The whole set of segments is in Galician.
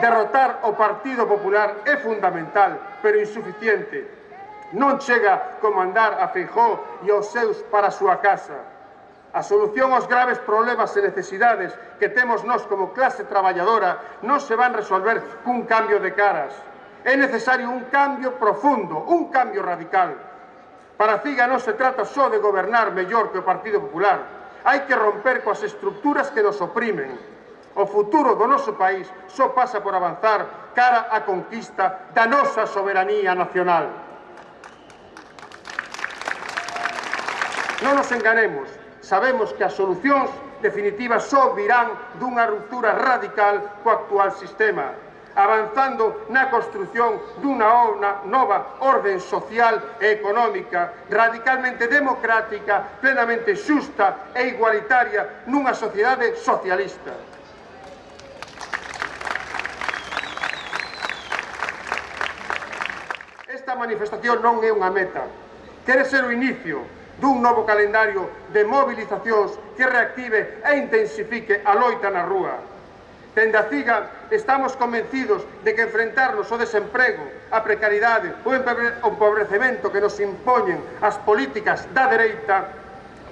Derrotar o Partido Popular é fundamental, pero insuficiente. Non chega comandar a Feijó e aos seus para a súa casa. A solución aos graves problemas e necesidades que temos nós como clase traballadora non se van resolver cun cambio de caras. É necesario un cambio profundo, un cambio radical. Para CIGA non se trata só de gobernar mellor que o Partido Popular. Hai que romper coas estructuras que nos oprimen O futuro do noso país só pasa por avanzar cara á conquista da nosa soberanía nacional. Non nos enganemos, sabemos que as solucións definitivas só virán dunha ruptura radical co actual sistema, avanzando na construción dunha nova orden social e económica radicalmente democrática, plenamente xusta e igualitaria nunha sociedade socialista. Esta manifestación non é unha meta. Quere ser o inicio dun novo calendario de movilizacións que reactive e intensifique a loita na rúa. Dende a CIGA estamos convencidos de que enfrentarnos ao desemprego, a precariedade, o empobrecemento que nos impoñen as políticas da dereita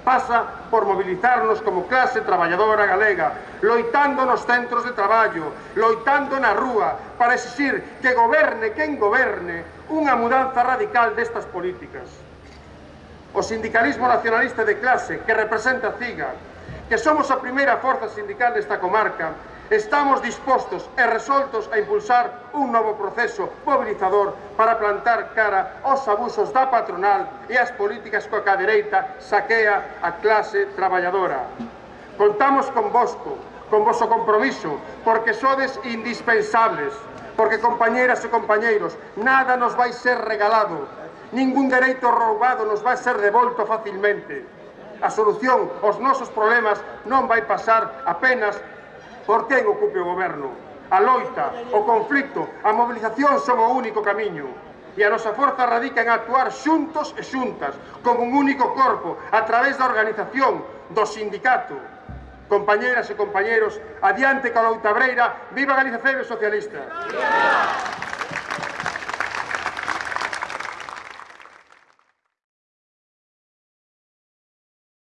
pasa por mobilizarnos como clase traballadora galega, loitando nos centros de traballo, loitando na rúa, para exigir que goberne quen goberne unha mudanza radical destas políticas. O sindicalismo nacionalista de clase que representa CIGA, que somos a primeira forza sindical desta comarca, Estamos dispostos e resoltos a impulsar un novo proceso mobilizador para plantar cara aos abusos da patronal e as políticas coa que a dereita saquea a clase traballadora. Contamos con vosco, con vosso compromiso, porque sodes indispensables, porque compañeras e compañeiros, nada nos vai ser regalado, ningún dereito roubado nos vai ser devolto facilmente. A solución aos nosos problemas non vai pasar apenas por quen ocupe o goberno. A loita, o conflicto, a mobilización son o único camiño. E a nosa forza radica en actuar xuntos e xuntas, como un único corpo, a través da organización, do sindicato. Compañeras e compañeros, adiante coa loita breira, viva Galicia Febe Socialista! Viva!